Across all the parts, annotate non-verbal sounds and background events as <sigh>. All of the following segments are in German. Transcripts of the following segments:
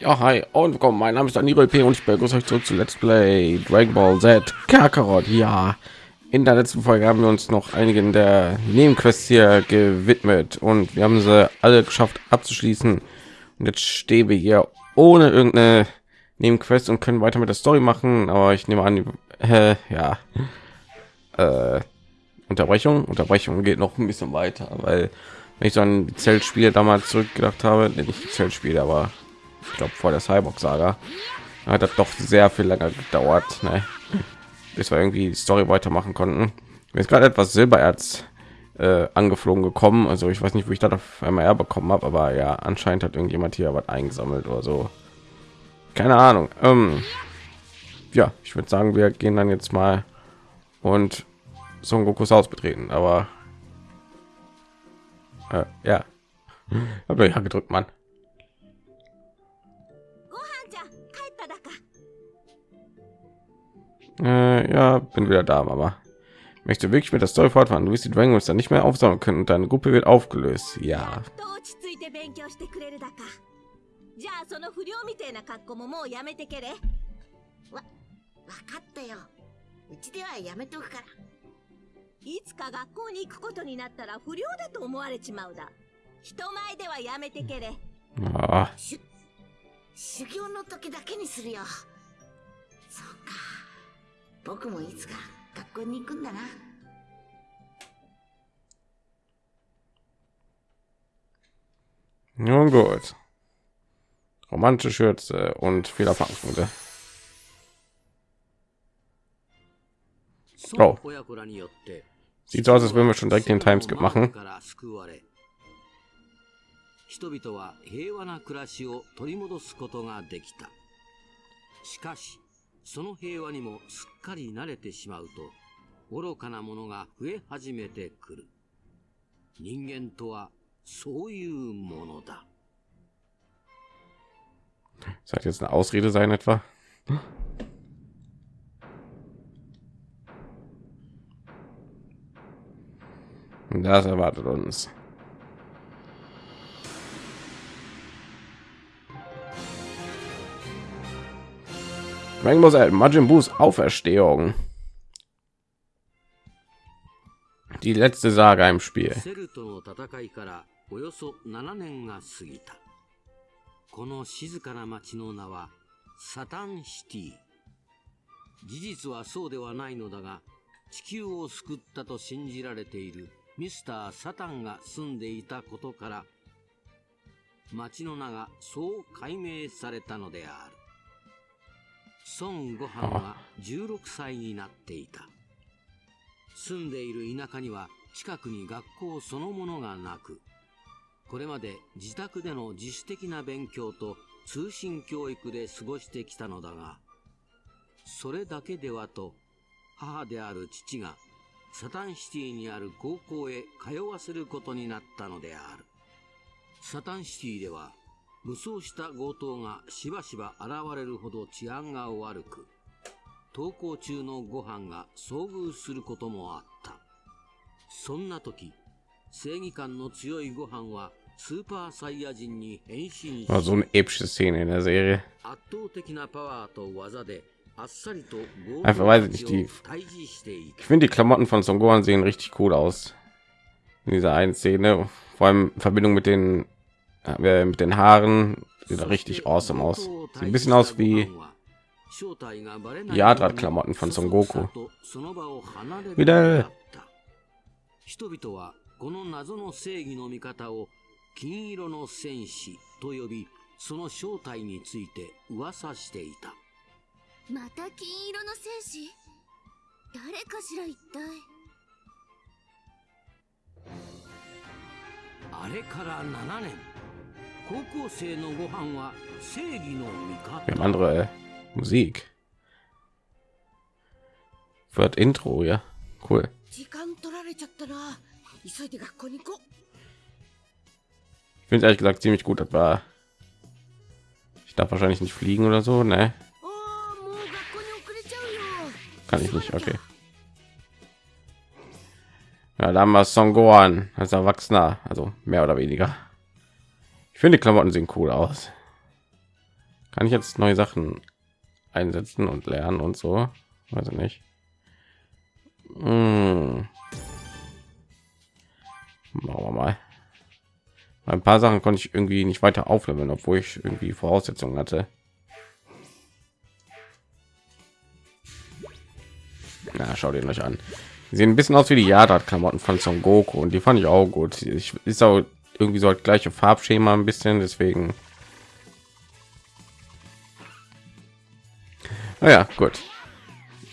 Ja, hi und willkommen. Mein Name ist Daniel P. und ich begrüße euch zurück zu Let's Play Dragon Ball Z Kakarot. Ja, in der letzten Folge haben wir uns noch einigen der Nebenquests hier gewidmet und wir haben sie alle geschafft abzuschließen. Und jetzt stehen wir hier ohne irgendeine Nebenquest und können weiter mit der Story machen. Aber ich nehme an, äh, ja, äh, Unterbrechung. Unterbrechung geht noch ein bisschen weiter, weil wenn ich so an Zeltspiele damals zurückgedacht habe, nicht Zeltspiele, aber ich glaube vor der Cyborg-Saga, hat das doch sehr viel länger gedauert, ne? bis wir irgendwie die Story weitermachen konnten. Mir ist gerade etwas Silbererz äh, angeflogen gekommen, also ich weiß nicht, wo ich das auf einmal her bekommen habe, aber ja, anscheinend hat irgendjemand hier was eingesammelt oder so keine ahnung ähm, ja ich würde sagen wir gehen dann jetzt mal und Son Gokus Haus betreten aber äh, ja aber ja gedrückt man äh, ja bin wieder da aber möchte wirklich mit der Story fortfahren. Du wirst die Dragon dann nicht mehr aufsammeln können und deine Gruppe wird aufgelöst. Ja. じゃあその不良みたいな格好ももうやめてけれわ、わかったよ。うちではやめとくから。いつか学校に行くことになったら不良だと思われちまうだ人前ではやめてけれ Ah, しゅ、修行の時だけにするよ。そうか。僕もいつか学校に行くんだな。nun gut. Romantische Schürze und viel Erfahrungspunkte. 孫親子らによって Sieht so aus, als würden wir schon direkt den Timeskip machen. から救われ人々は平和な暮らしを取り戻すことができたしかしその平和にもすっかり慣れてしまうと愚かなものが増え始めてくる人間とはそういうものだ Das hat jetzt eine Ausrede sein etwa. Und Das erwartet uns. Dragon Ball Z, Majin Buus Auferstehung. Die letzte Saga im Spiel. セルとの戦いからおよそ7年が過ぎた。 この静かな町の名はサタンシティ。事実はそうではないのだが、地球を救ったと信じられているミスター・サタンが住んでいたことから、町の名がそう解明されたのである。孫悟飯は16歳になっていた。住んでいる田舎には近くに学校そのものがなく、これまで自宅での自主的な勉強と通信教育で過ごしてきたのだが、それだけではと、母である父がサタンシティにある高校へ通わせることになったのである。サタンシティでは、武装した強盗がしばしば現れるほど治安が悪く、登校中のご飯が遭遇することもあった。そんな時、正義感の強いご飯は War so also eine epische Szene in der Serie. Einfach weiß ich nicht, die. Ich finde die Klamotten von Son Gohan sehen richtig cool aus. In dieser einen Szene, vor allem in Verbindung mit den äh, mit den Haaren, sieht richtig awesome aus. Sieht ein bisschen aus wie die Klamotten von Son Goku. Wieder. 金色の戦士と呼びその正体について噂していたまた金色の戦士？誰かしら一体？あれから7年高校生のご飯は正義の味方 andere Musik. Wird Intro, ja? Cool. 時間取られちゃったな。急いで学校に行こう。finde ehrlich gesagt ziemlich gut. Das war ich darf wahrscheinlich nicht fliegen oder so, ne? Kann ich nicht, okay. Ja, da haben wir Son als Erwachsener, also mehr oder weniger. Ich finde, die Klamotten sehen cool aus. Kann ich jetzt neue Sachen einsetzen und lernen und so? Weiß ich nicht. Hm. Machen wir mal Ein paar Sachen konnte ich irgendwie nicht weiter aufleveln, obwohl ich irgendwie Voraussetzungen hatte. Na, schau den euch an. Die sehen ein bisschen aus wie die Yadat-Klamotten von Son Goku und die fand ich auch gut. Ich ist auch irgendwie so das gleiche Farbschema ein bisschen, deswegen. Naja, gut.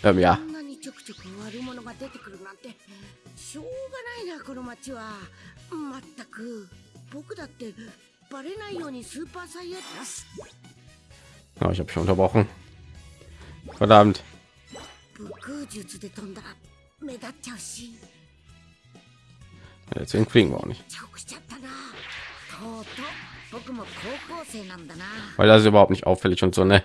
Ähm, ja, こんなにちょくちょく悪者が出てくるなんてしょうがないなこの町はまったく 僕だってバレないようにスーパーサイヤ人よし oh, ich habe schon unterbrochen. Verdammt. 武空術で飛んだら目立っちゃうし Deswegen fliegen wir auch nicht, 遅刻しちゃったなとうとう僕も高校生なんだな weil das ist überhaupt nicht auffällig und so ne.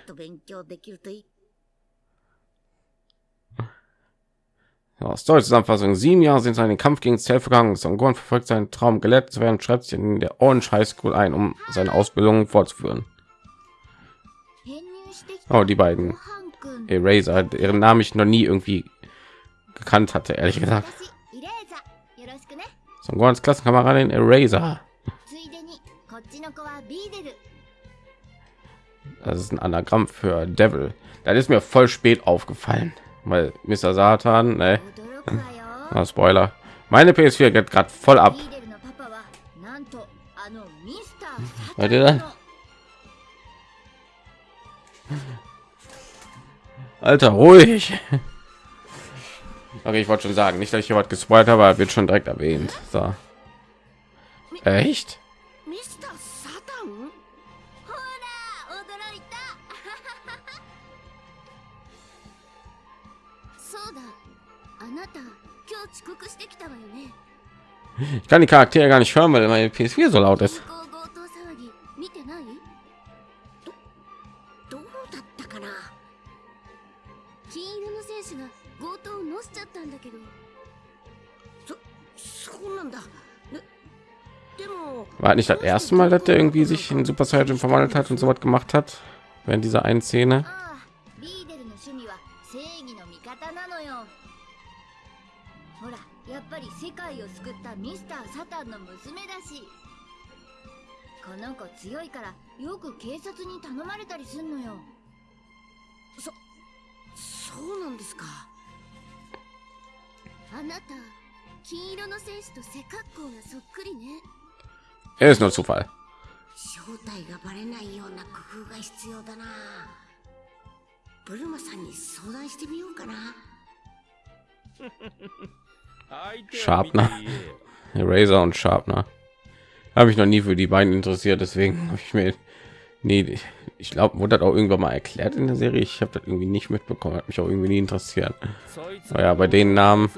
Aus deutscher Zusammenfassung: Sieben Jahre sind seinen Kampf gegen Zell vergangen. Gohan verfolgt seinen Traum, gelettet zu werden, schreibt sich in der Orange High School ein, um seine Ausbildung fortzuführen. Oh, die beiden Eraser, deren Namen ich noch nie irgendwie gekannt hatte, ehrlich gesagt. Son Songons Klassenkameradin Eraser. Das ist ein Anagramm für Devil. Das ist mir voll spät aufgefallen weil Mr. Satan, ne? Na, Spoiler. Meine PS4 geht gerade voll ab. Seid ihr dann? Alter, ruhig. Okay, ich wollte schon sagen, nicht, dass ich hier was gespoilt habe, aber wird schon direkt erwähnt. So. Echt? そうだあなた今日遅刻してきたわよね Ich kann die Charaktere gar nicht hören, weil meine PS4 so laut 銀 ist. 行強盗騒ぎ見てないどうだったかな金色の選手が強盗を乗せちゃったんだけどそうなんだねでも War nicht das erste Mal, dass der irgendwie sich in Super Saiyan verwandelt hat und so was gemacht hat? Während dieser einen Szene. スター・サタンの娘だし。この子強いからよく警察に頼まれたりすんのよ。そうなんですか？あなた金色の戦士と背格好がそっくりね。Er ist nur Zufall. 正体がバレないような工夫が必要だな。ブルマさんに相談してみようかな。<laughs> Sharpner. <laughs> Razor und Sharpener. Habe ich noch nie für die beiden interessiert, deswegen habe ich mir nie. ich glaube, wurde das auch irgendwann mal erklärt in der Serie. Ich habe das irgendwie nicht mitbekommen, hat mich auch irgendwie nie interessiert. Ja, bei den Namen.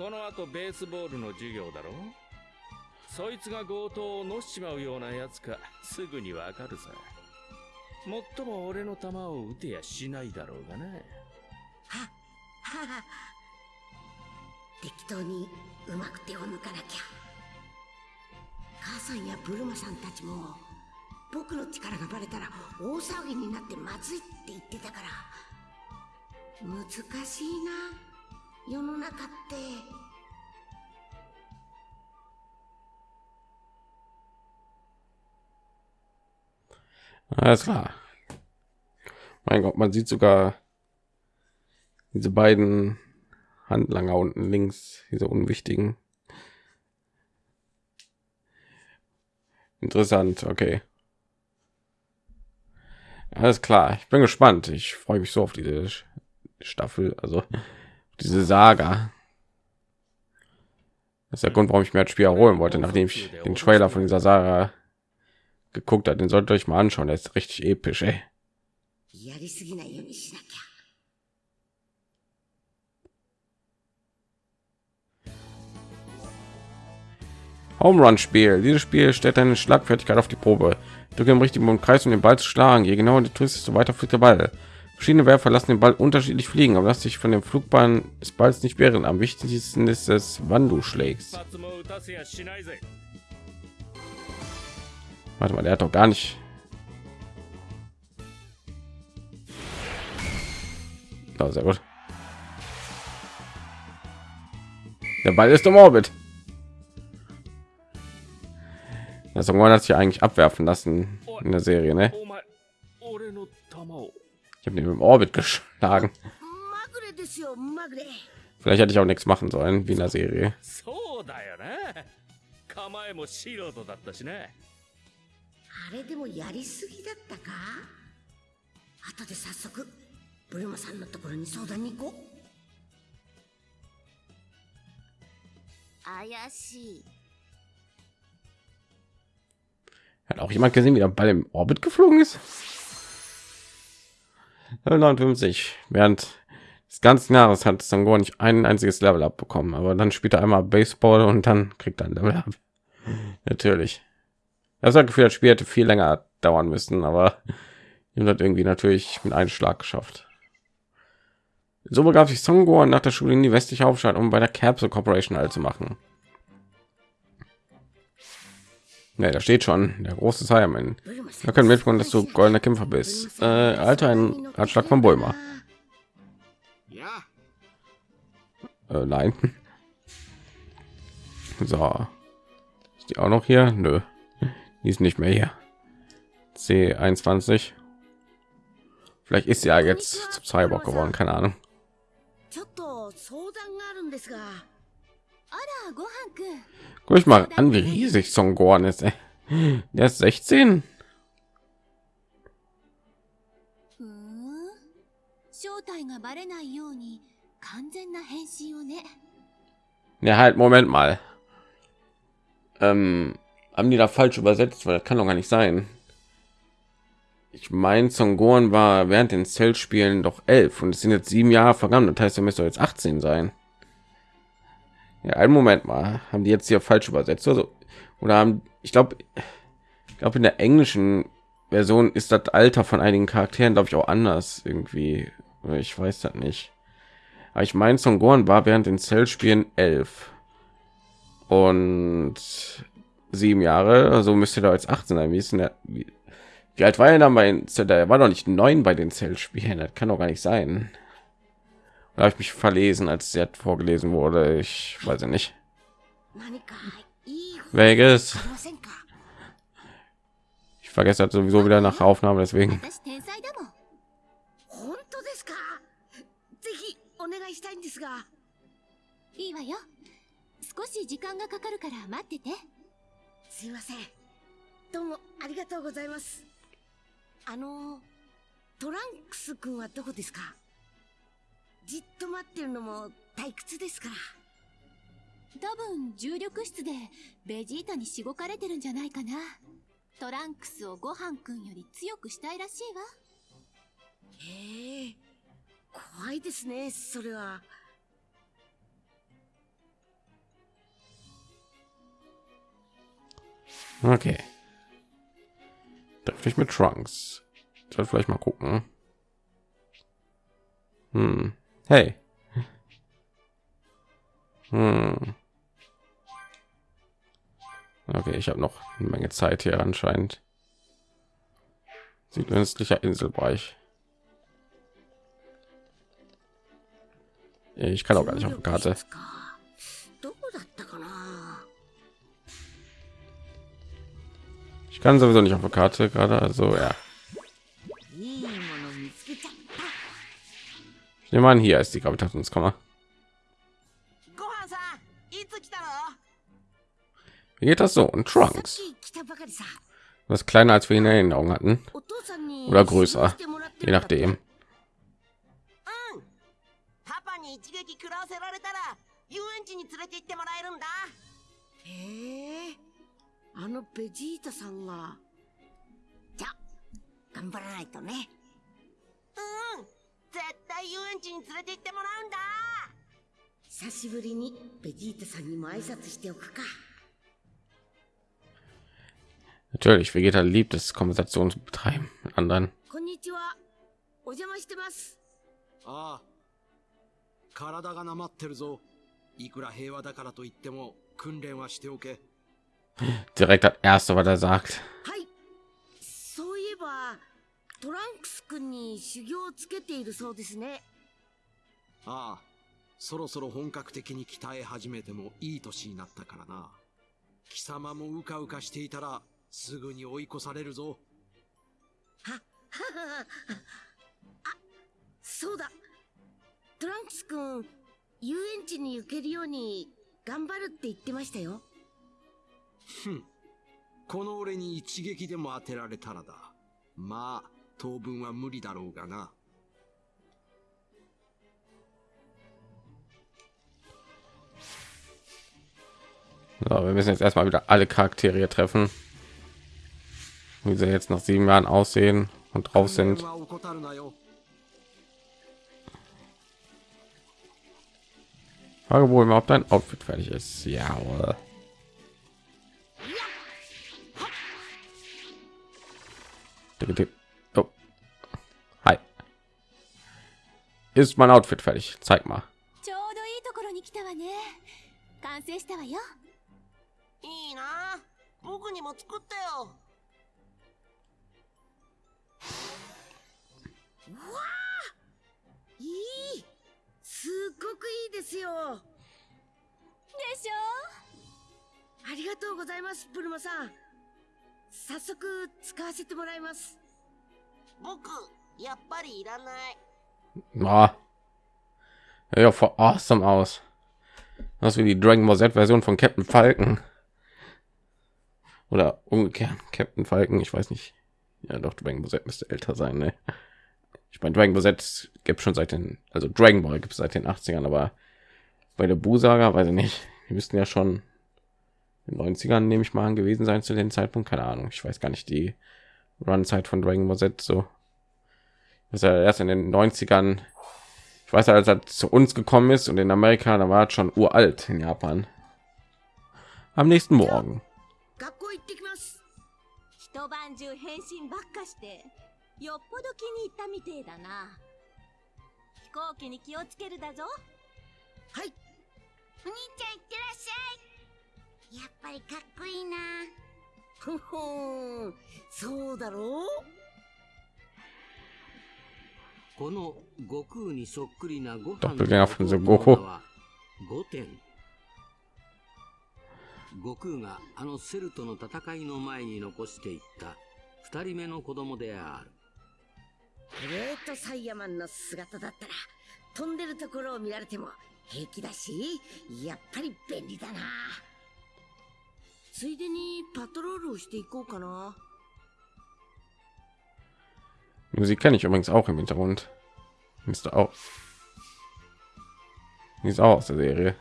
この後ベースボールの授業だろそいつが強盗をのしちまうようなやつかすぐにわかるさもっとも俺の球を打てやしないだろうがなははは適当にうまく手を抜かなきゃ。母さんやブルマさんたちも僕の力がバレたら大騒ぎになってまずいって言ってたから。難しいな世の中って。Alles klar. Mein Gott, man sieht sogar diese beiden Handlanger unten links, diese unwichtigen. Interessant, okay. Alles klar, ich bin gespannt. Ich freue mich so auf diese Staffel, also diese Saga. Das ist der Grund, warum ich mir das Spiel erholen wollte, nachdem ich den Trailer von dieser Saga geguckt hat. Den solltet ihr euch mal anschauen. Der ist richtig episch, ey. Home Run Spiel. Dieses Spiel stellt deine Schlagfertigkeit auf die Probe. Drücke im richtigen Kreis, um den Ball zu schlagen. Je genauer du tust, desto weiter fliegt der Ball. Verschiedene Werfer lassen den Ball unterschiedlich fliegen, aber lass dich von dem Flugbahn des Balls nicht wehren. Am wichtigsten ist es, wann du schlägst. Warte mal, der hat doch gar nicht. Oh, sehr gut. Der Ball ist im Orbit. Ja, Songwon hat sich eigentlich abwerfen lassen in der Serie, ne? Ich habe den im Orbit geschlagen. Vielleicht hätte ich auch nichts machen sollen wie in der Serie. Ayashi. Auch jemand gesehen, wie der Ball im Orbit geflogen ist? 59. Während des ganzen Jahres hat Sangor nicht ein einziges Level abbekommen, aber dann spielt er einmal Baseball und dann kriegt er ein Level ab. Natürlich. Das hat Gefühl, das Spiel hätte viel länger dauern müssen, aber ihm hat irgendwie natürlich mit einem Schlag geschafft. So begab sich Songor nach der Schule in die westliche Hauptstadt, um bei der Capsule Corporation all zu machen. Ne, da steht schon der große Simon. Da können mitbekommen, dass du goldener Kämpfer bist. Äh, Alter, ein Anschlag von Bäumer. Äh, nein. So. Ist die auch noch hier? Nö. Die ist nicht mehr hier. C21. Vielleicht ist sie ja jetzt zum Cyborg geworden, keine Ahnung. Guck ich mal an, wie riesig Son Gohan ist. Ey. Der ist 16. Ja, halt, Moment mal. Ähm, haben die da falsch übersetzt? Weil das kann doch gar nicht sein. Ich meine, Son Gohan war während den Cell-Spielen doch elf und es sind jetzt sieben Jahre vergangen. Das heißt, er müsste jetzt 18 sein. Ja, einen Moment mal. Haben die jetzt hier falsch übersetzt? Also, oder haben, ich glaube, ich glaube, in der englischen Version ist das Alter von einigen Charakteren, glaube ich, auch anders irgendwie. Ich weiß das nicht. Aber ich meine, Son Gohan war während den Cell-Spielen elf und sieben Jahre, also müsste da jetzt 18 sein. Wie ist denn der? Wie, wie alt war er dann bei Cell? Der war doch nicht neun bei den Cell-Spielen. Das kann doch gar nicht sein. Da habe ich mich verlesen, als sie hat vorgelesen wurde. Ich weiß nicht. Vegas. Ich vergesse halt sowieso wieder nach Aufnahme, deswegen. じっと待ってるのも退屈ですから多分重力室でベジータにしごかれてるんじゃないかなトランクスをごはんくんより強くしたいらしいわへえ怖いですねそれは Okay. Treffe ich mit Trunks? Ich soll vielleicht mal gucken? Hm. Hey. Hm. Okay, ich habe noch eine Menge Zeit hier anscheinend. Südöstlicher Inselbereich. Ich kann auch gar nicht auf die Karte. Ich kann sowieso nicht auf der Karte gerade, also ja. Ich nehme an, hier ist die Gravitationskammer. Wie geht das so? Und Trunks. Was kleiner als wir in Erinnerung hatten. Oder größer. Je nachdem. 絶対遊園地に連れて行ってもらうんだ久しぶりにベジータさんにも挨拶しておくか Natürlich, Vegeta liebt es, Konversation zu betreiben mit anderen. Konnichiwa. Ojama shitemasu. Ah. Karada ga namatteru zo. Ikura heiwa dakara to itte mo kunren wa shite oke. Direkt das erste, was er sagt. Hai. So ieba, トランクス君に修行をつけているそうですね。ああそろそろ本格的に鍛え始めてもいい年になったからな。貴様もうかうかしていたらすぐに追い越されるぞ。はははあそうだ。トランクス君遊園地に行けるように頑張るって言ってましたよ。ふん。この俺に一撃でも当てられたらだ。まあ当分は無理だろうがな So, wir müssen jetzt erstmal wieder alle Charaktere hier treffen. Wie sie jetzt nach sieben Jahren aussehen und drauf 訓練 sind. は怠るなよ Frage, wo überhaupt dein Outfit fertig ist. Ja, oder? Oh. Hi. Ist mein Outfit fertig? Zeig mal. ちょうどいいところに来たわね。完成したわよ。いいな。僕にも作ってよ。いい。すっごくいいですよ。でしょ？ありがとうございますブルマさん。早速使わせてもらいます。僕やっぱりいらない Ah. Ja, voll awesome aus. Das wie die Dragon Ball Z Version von Captain Falcon. Oder umgekehrt, Captain Falcon, ich weiß nicht. Ja, doch, Dragon Ball Z müsste älter sein, ne? Ich meine, Dragon Ball Z gibt schon seit den, also Dragon Ball gibt es seit den 80ern, aber bei der Bu-Saga, weiß ich nicht, die müssten ja schon in den 90ern, nehme ich mal an, gewesen sein zu dem Zeitpunkt. Keine Ahnung, ich weiß gar nicht die Run-Zeit von Dragon Ball Z so Das ist ja erst in den 90ern, ich weiß ja, als er zu uns gekommen ist und in Amerika, da war er schon uralt in Japan. Am nächsten Morgen. 学校行ってきます一晩中変身ばっかしてよっぽど気に入ったみてえだな飛行機に気をつけるだぞはいお兄ちゃんいってらっしゃいやっぱりかっこいいなふふんそうだろう Doppelgänger von の Son 弟 Goku 悟空があのセルとの戦いの前に残していった。二人目の子供である。グレートサイヤマンの姿だったら飛んでるところを見られても平気だしやっぱり便利だな。ついでにパトロールをしていこうかな Musik kenne ich übrigens auch im Hintergrund. Müsste auch. Die ist auch aus der Serie.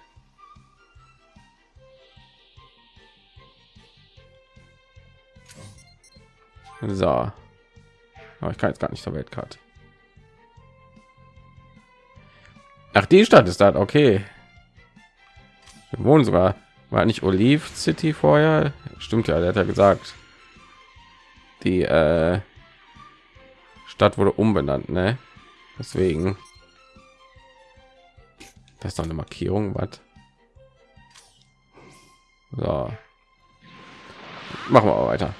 So. Aber ich kann jetzt gar nicht zur Weltkarte. Ach, die Stadt ist das, okay. Wir wohnen sogar. War nicht Olive City vorher? Stimmt ja, der hat ja gesagt. Die äh, Stadt wurde umbenannt, ne? Deswegen. Das ist doch eine Markierung, was? So. Machen wir weiter.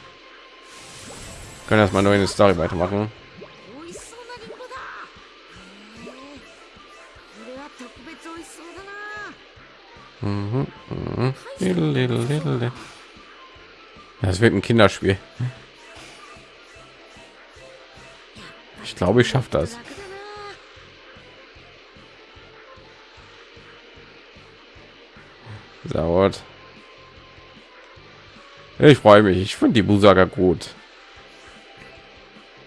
Können erstmal neue Story weitermachen. Mhm, mhm. Das wird ein Kinderspiel. Ich glaube, ich schaffe das. Dauert. Ich freue mich. Ich finde die Busaga gut.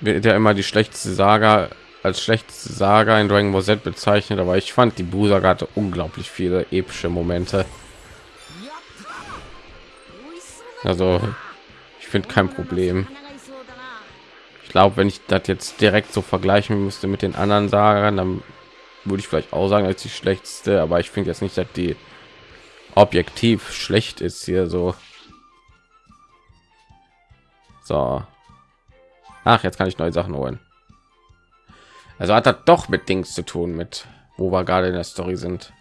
Wird ja immer die schlechteste Saga als schlechteste Saga in Dragon Ball Z bezeichnet, aber ich fand die Busaga hatte unglaublich viele epische Momente. Also, ich finde kein Problem glaube, wenn ich das jetzt direkt so vergleichen müsste mit den anderen Sagern, dann würde ich vielleicht auch sagen, als die schlechteste, aber ich finde jetzt nicht, dass die objektiv schlecht ist hier so. So. Ach, jetzt kann ich neue Sachen holen. Also hat das doch mit Dings zu tun, mit wo wir gerade in der Story sind.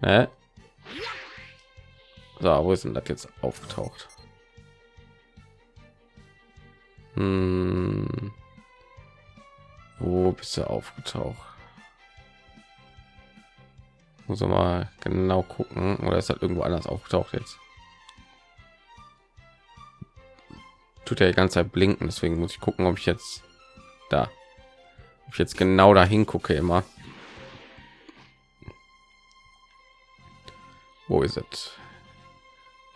Ne? So, wo ist denn das jetzt aufgetaucht? Hm. Wo bist du aufgetaucht? Muss mal genau gucken, oder ist das irgendwo anders aufgetaucht jetzt? Tut er die ganze Zeit blinken, deswegen muss ich gucken, ob ich jetzt da, ob ich jetzt genau dahin gucke immer. Wo ist es?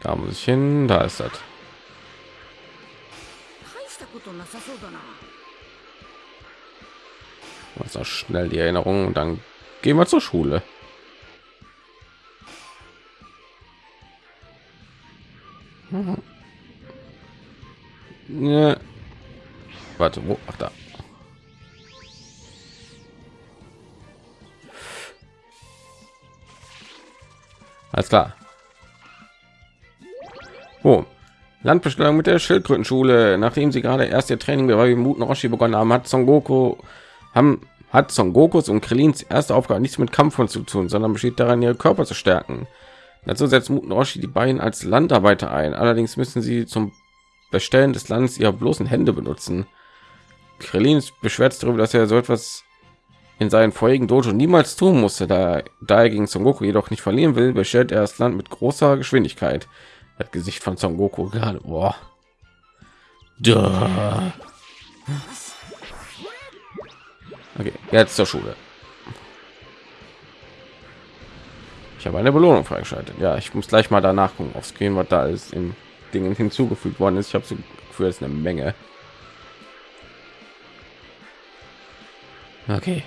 Da muss ich hin, da ist das. 大したことなさそうだな Was auch schnell die Erinnerung und dann gehen wir zur Schule. <laughs> Ja. Warte, wo? Ach da. Alles klar. Oh, Landbestellung mit der Schildkrötenschule. Nachdem sie gerade erst ihr Training bei Muten Roshi begonnen haben, hat Son Goku haben hat Son Gokus und Krillins erste Aufgabe nichts mit Kampf zu tun, sondern besteht darin, ihre Körper zu stärken. Dazu setzt Muten Roshi die beiden als Landarbeiter ein. Allerdings müssen sie zum Bestellen des Landes ihre bloßen Hände benutzen. Krillin beschwert darüber, dass er so etwas in seinen vorigen Dojo niemals tun musste, da, da er gegen Son Goku jedoch nicht verlieren will, bestellt er das Land mit großer Geschwindigkeit. Das Gesicht von Son Goku gerade, boah. Duh. Okay, jetzt zur Schule. Ich habe eine Belohnung freigeschaltet. Ja, ich muss gleich mal danach gucken aufs Screen, was da ist in Dingen hinzugefügt worden ist. Ich habe so für es eine Menge. Okay.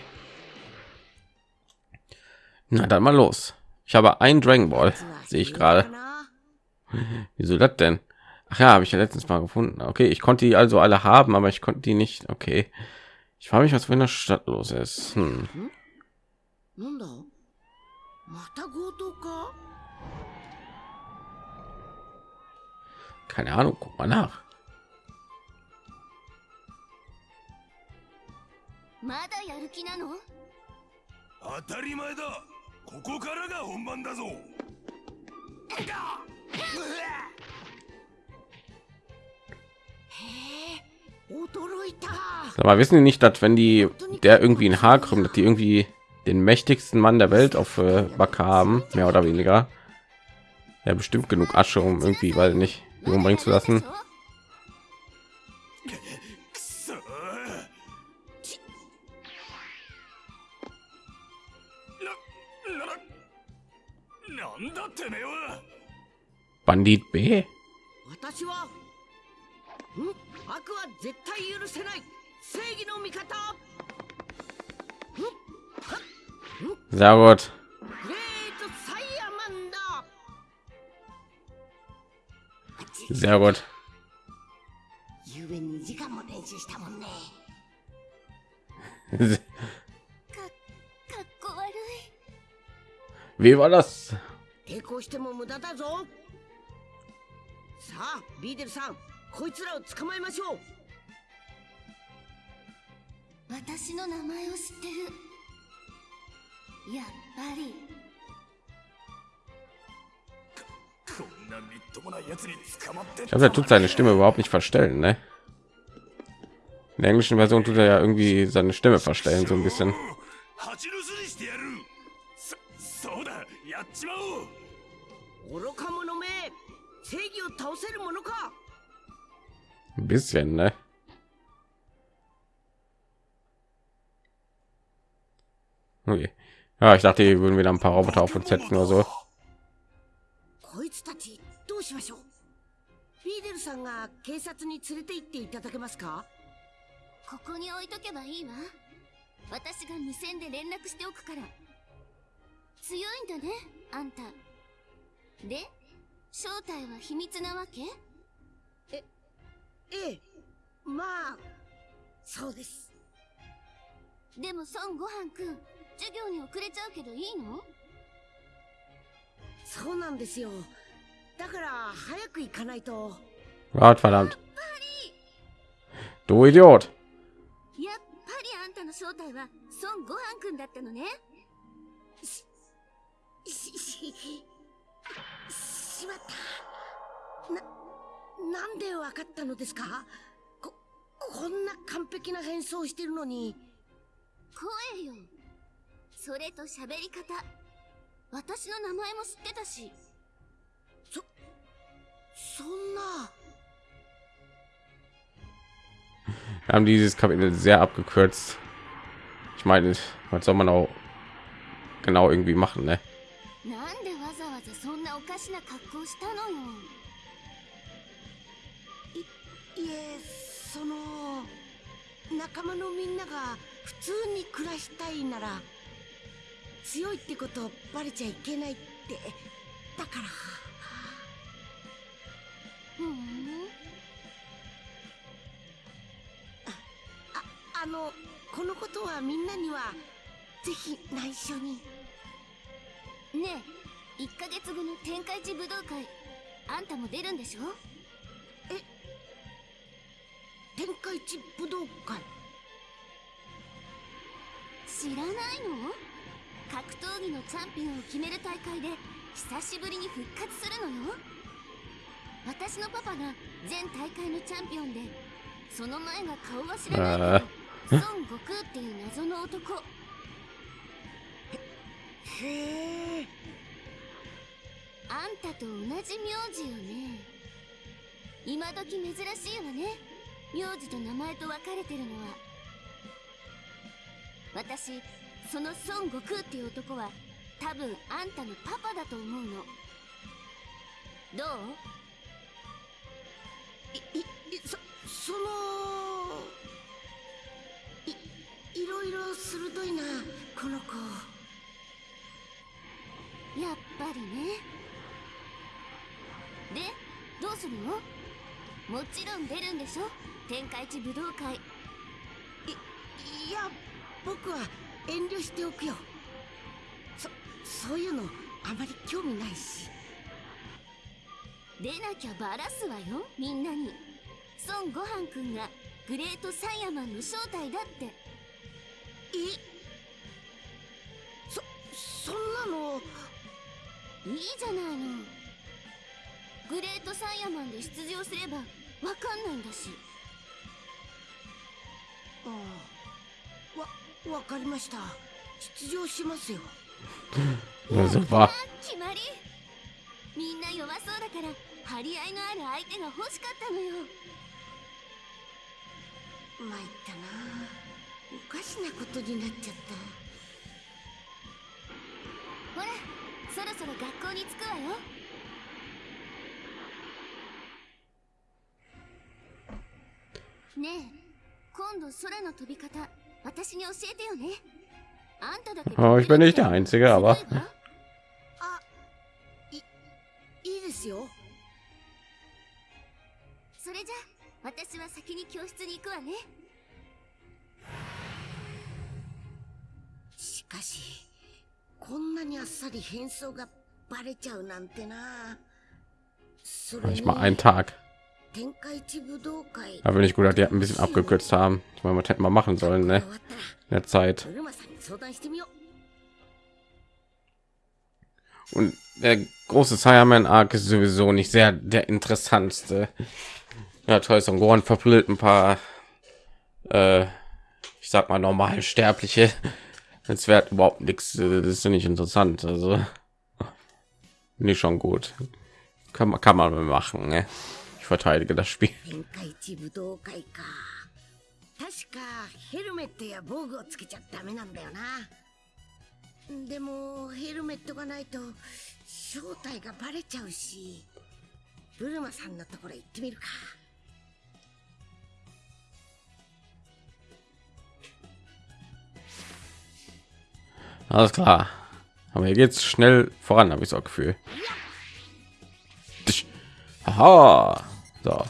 Na dann mal los. Ich habe ein Dragon Ball, sehe ich gerade. Wieso das denn? Ach ja, habe ich ja letztens mal gefunden. Okay, ich konnte die also alle haben, aber ich konnte die nicht. Okay. Ich frage mich, was in der Stadt los ist. Hm. Keine Ahnung, guck mal nach. Sag mal, wissen die nicht, dass wenn die der irgendwie ein Haar krümmt, dass die irgendwie den mächtigsten Mann der Welt auf äh, Back haben, mehr oder weniger, ja bestimmt genug Asche, um irgendwie, weil nicht umbringen zu lassen. Bandit B. Sehr gut. Sehr gut. Wie war das? さあビーデルさんこいつらを捕まえましょう私の名前を知ってるやっぱりこんなみっともないやつに捕まって Ich glaube, er tut seine Stimme überhaupt nicht verstellen, ne? In der englischen Version tut er ja irgendwie seine Stimme verstellen, so ein bisschen. 正義を倒せるものか？Ein bisschen, ne? Okay. Ja, ich dachte, die würden wieder ein paar Roboter auf uns setzen oder so. こいつたちどうしましょう？ビーデルさんが警察に連れて行っていただけますか？ここに置いとけばいいわ。私が無線で連絡しておくから。強いんだねあんた。で？正体は秘密なわけ？ええまあそうです。でも孫悟飯くん授業に遅れちゃうけどいいの？そうなんですよ。だから早く行かないと。Gott verdammt. Du Idiot. やっぱり。あんたの正体は孫悟飯くんだったのね。し、し、しまった。な、なんでわかったのですかこ、こんな完璧な変装してるのに。声よそれと喋り方私の名前も知ってたしそ、そんな。Haben dieses Kapitel sehr abgekürzt. Ich meine, was soll man auch genau irgendwie machen, ne? なおかしな格好したのよいえ、その、仲間のみんなが普通に暮らしたいなら、強いってことバレちゃいけないって、だから。ふんあの、このことはみんなには、ぜひ内緒に。ねえ1ヶ月後の天下一武道会あんたも出るんでしょ？天下一武道会？知らないの？格闘技のチャンピオンを決める大会で久しぶりに復活するのよ。私のパパが全大会のチャンピオンでその前が顔は知らないけど孫悟空っていう謎の男。へえ。あんたと同じ名字よね。今時珍しいわね。名字と名前と分かれてるのは。私その孫悟空っていう男は多分あんたのパパだと思うの。どう？い、い、いそ、その。い、いろいろ鋭いな、この子。やっぱりねでどうするの？もちろん出るんでしょ？天下一武道会い、いや、僕は遠慮しておくよ。そ、そういうの、あまり興味ないし。出なきゃバラすわよみんなに孫悟飯くんがグレートサイヤマンの正体だってえそ、そんなの。いいじゃないのグレートサイヤマンで出場すればわかんないんだしああ。わ、わかりました。出場しますよ。<laughs> 決まりみんな弱そうだから張り合いのある相手が欲しかったのよ参ったな。おかしなことになっちゃった。ほらそろそろ学校に着くわよねえ今度空の飛び方私に教えてよねあんただけ Oh, ich bin nicht der Einzige, aber あ、い、いいですよ。それじゃ私は先に教室に行くわねしかし、こんなにあっさり変装がバレちゃうなんてな。それ nicht に mal einen Tag. Da bin ich gut, dass die ein bisschen abgekürzt haben. Ich meine, was hätten wir machen sollen, ne? In der Zeit. Und der große Cyberman Arc ist sowieso nicht sehr der interessantste. Ja, toll, so ein verblüht ein paar, äh, ich sag mal, normal Sterbliche. Jetzt wird überhaupt nichts, äh, das ist nicht interessant. Also, nicht schon gut. Kann man, kann man machen, ne? Ich verteidige das Spiel. 天下一武道会か。確かヘルメットや防具をつけちゃダメなんだよな。でもヘルメットがないと正体がバレちゃうし。ブルマさんのところ行ってみるか。 Alles klar. Aber hier geht's schnell voran, habe ich so ein Gefühl. Tsch. Aha. So.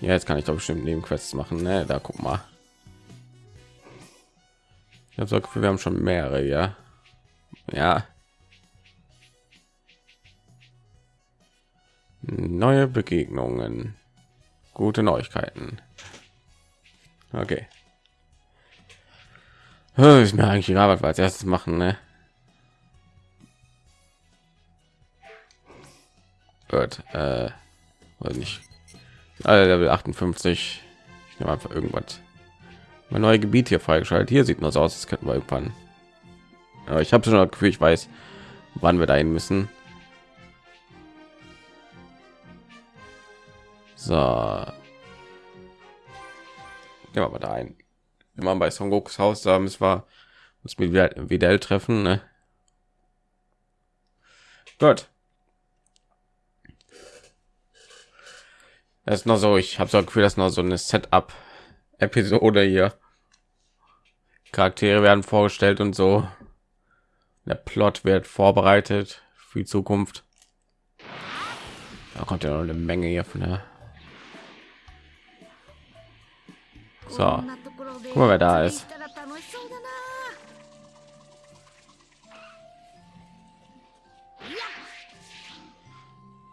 Ja, jetzt kann ich doch bestimmt Nebenquests machen. Ne? Da guck mal. Ich habe Gefühl, wir haben schon mehrere, ja. Ja. Neue Begegnungen. Gute Neuigkeiten. Okay. Ist mir eigentlich egal, was wir als erstes machen, ne? Gut, äh, weiß nicht. Alle Level 58. Ich nehme einfach irgendwas. Mein neues Gebiet hier freigeschaltet. Hier sieht nur so aus, das könnten wir irgendwann. Aber ich habe schon das Gefühl, ich weiß, wann wir dahin müssen. So. Gehen wir mal da ein. Wir waren bei Son Gokus Haus, da müssen wir uns mit Vidal treffen. Ne? Gut. Das ist noch so, ich habe so ein Gefühl, dass noch so eine Setup-Episode hier. Charaktere werden vorgestellt und so. Der Plot wird vorbereitet für die Zukunft. Da kommt ja noch eine Menge hier von der. So, guck mal, wer da ist.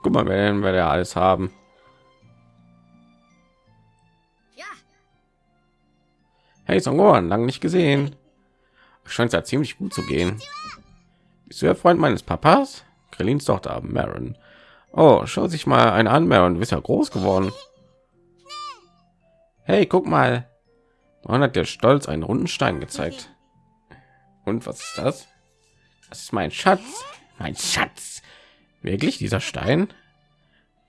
Guck mal, wer wir da alles haben. Hey, Songoran, lange nicht gesehen. Scheint ja ziemlich gut zu gehen. Bist du der Freund meines Papas? Krillins Tochter, Maron. Oh, schau sich mal einen an, Maron. Du bist ja groß geworden. Hey, guck mal. Man hat der Stolz einen runden Stein gezeigt. Und was ist das? Das ist mein Schatz. Mein Schatz. Wirklich dieser Stein?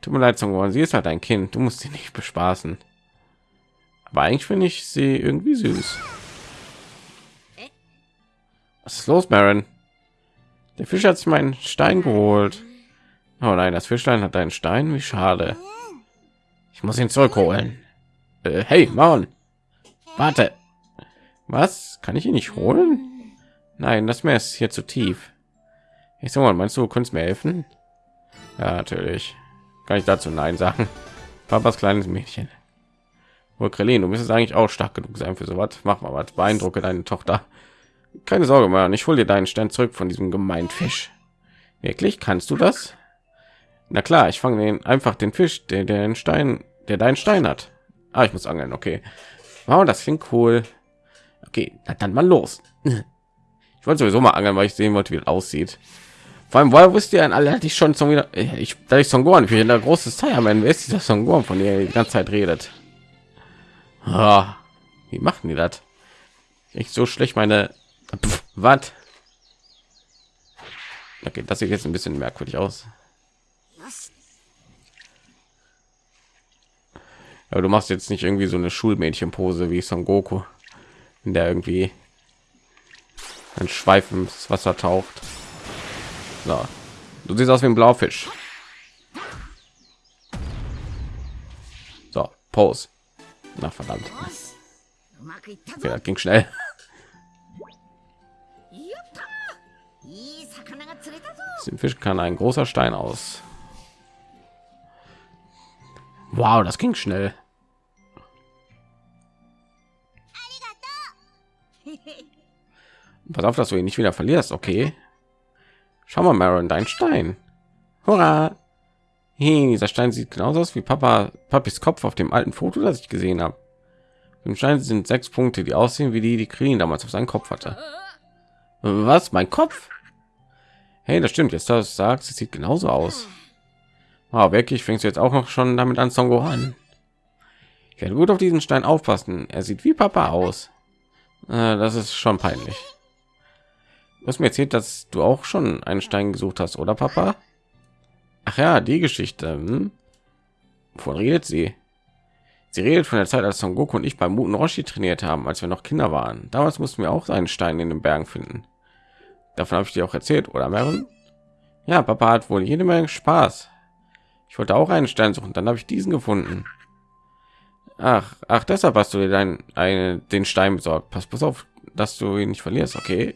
Tut mir leid, Songoran. Sie ist halt ein Kind. Du musst sie nicht bespaßen. Aber eigentlich finde ich sie irgendwie süß. Was ist los, Marin? Der Fisch hat sich meinen Stein geholt. Oh nein, das Fischlein hat einen Stein. Wie schade. Ich muss ihn zurückholen. Äh, hey, Maron. Warte. Was? Kann ich ihn nicht holen? Nein, das Meer ist hier zu tief. Ich sag mal, meinst du, du könntest mir helfen? Ja, natürlich. Kann ich dazu Nein sagen? Papas kleines Mädchen. Krillin, du müsstest eigentlich auch stark genug sein für sowas. Mach mal was. Beeindrucke deine Tochter. Keine Sorge, Mann. Ich hole dir deinen Stein zurück von diesem gemeinen Fisch. Wirklich? Kannst du das? Na klar, ich fange den einfach den Fisch, der, den Stein, der deinen Stein hat. Ah, ich muss angeln. Okay. Wow, das klingt cool. Okay, dann mal los. <laughs> Ich wollte sowieso mal angeln, weil ich sehen wollte, wie das aussieht. Vor allem, woher wusste ihr alle, hatte ich schon zum wieder, ich, da ich Son Gohan, ich bin der große Cyberman, wer ist dieser Son von der die ganze Zeit redet? Ah, wie machen die das? Ich so schlecht meine, was? Okay, das sieht jetzt ein bisschen merkwürdig aus. Aber du machst jetzt nicht irgendwie so eine Schulmädchenpose wie Son Goku, in der irgendwie ein Schweif ins Wasser taucht. So. Du siehst aus wie ein Blaufisch. So, Pose. Na verdammt. Okay, das ging schnell. Dem Fisch kann ein großer Stein aus. Wow, das ging schnell. Pass auf, dass du ihn nicht wieder verlierst, okay? Schau mal, Maron, dein Stein. Hurra! Hey, dieser Stein sieht genauso aus wie Papa, Papis Kopf auf dem alten Foto, das ich gesehen habe. Im Stein sind sechs Punkte, die aussehen wie die, die Krillin damals auf seinen Kopf hatte. Was? Mein Kopf? Hey, das stimmt. Jetzt das sagst, es sieht genauso aus. Wow, wirklich fängst du jetzt auch noch schon damit an, Son Gohan? Ich werde gut auf diesen Stein aufpassen. Er sieht wie Papa aus. Äh, das ist schon peinlich. Du hast mir erzählt, dass du auch schon einen Stein gesucht hast, oder Papa? Ach ja, die Geschichte. Hm? Wovon redet sie? Sie redet von der Zeit, als Son Goku und ich beim Muten Roshi trainiert haben, als wir noch Kinder waren. Damals mussten wir auch einen Stein in den Bergen finden. Davon habe ich dir auch erzählt, oder Maren? Ja, Papa hat wohl jede Menge Spaß. Ich wollte auch einen Stein suchen, dann habe ich diesen gefunden. Ach, ach, deshalb hast du dir dein, eine, den Stein besorgt. Pass, pass auf, dass du ihn nicht verlierst, okay?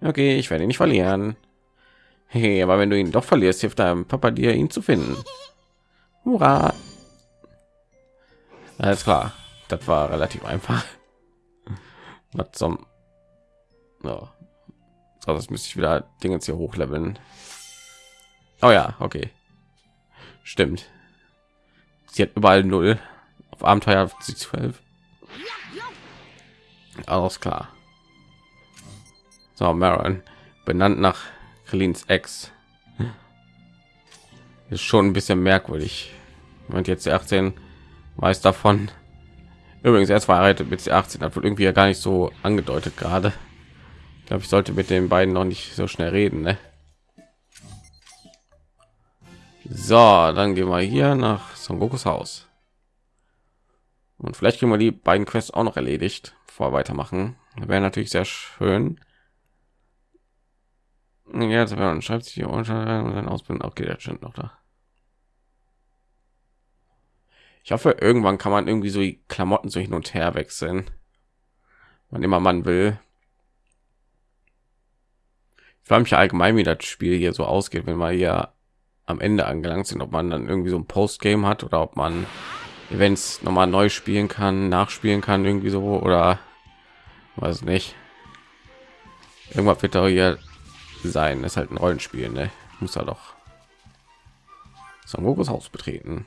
Okay, ich werde ihn nicht verlieren. Hey, aber wenn du ihn doch verlierst, hilft deinem Papa dir, ihn zu finden. Hurra! Alles klar, das war relativ einfach. Was zum... So, das müsste ich wieder Dinge hier hochleveln. Oh ja, okay. Stimmt. Sie hat überall null. Auf Abenteuer sie zwölf. Alles klar. So, Maron, benannt nach Krillins Ex. Ist schon ein bisschen merkwürdig. Und jetzt die 18 weiß davon. Übrigens, er ist verheiratet mit 18, hat wohl irgendwie ja gar nicht so angedeutet gerade. Ich glaube, ich sollte mit den beiden noch nicht so schnell reden. Ne? So, dann gehen wir hier nach Son Gokus Haus. Und vielleicht kriegen wir die beiden Quests auch noch erledigt, bevor wir weitermachen. Wäre natürlich sehr schön. Ja, jetzt man schreibt sich hier und sein Ausbildung. Okay, der steht noch da. Ich hoffe, irgendwann kann man irgendwie so die Klamotten so hin und her wechseln, wann immer man will. Ich frage mich allgemein, wie das Spiel hier so ausgeht, wenn wir hier am Ende angelangt sind, ob man dann irgendwie so ein Postgame hat oder ob man Events nochmal neu spielen kann, nachspielen kann, irgendwie so oder weiß nicht. Irgendwas wird da hier sein. Das ist halt ein Rollenspiel, ne? Muss halt er doch. Son Gokus Haus betreten.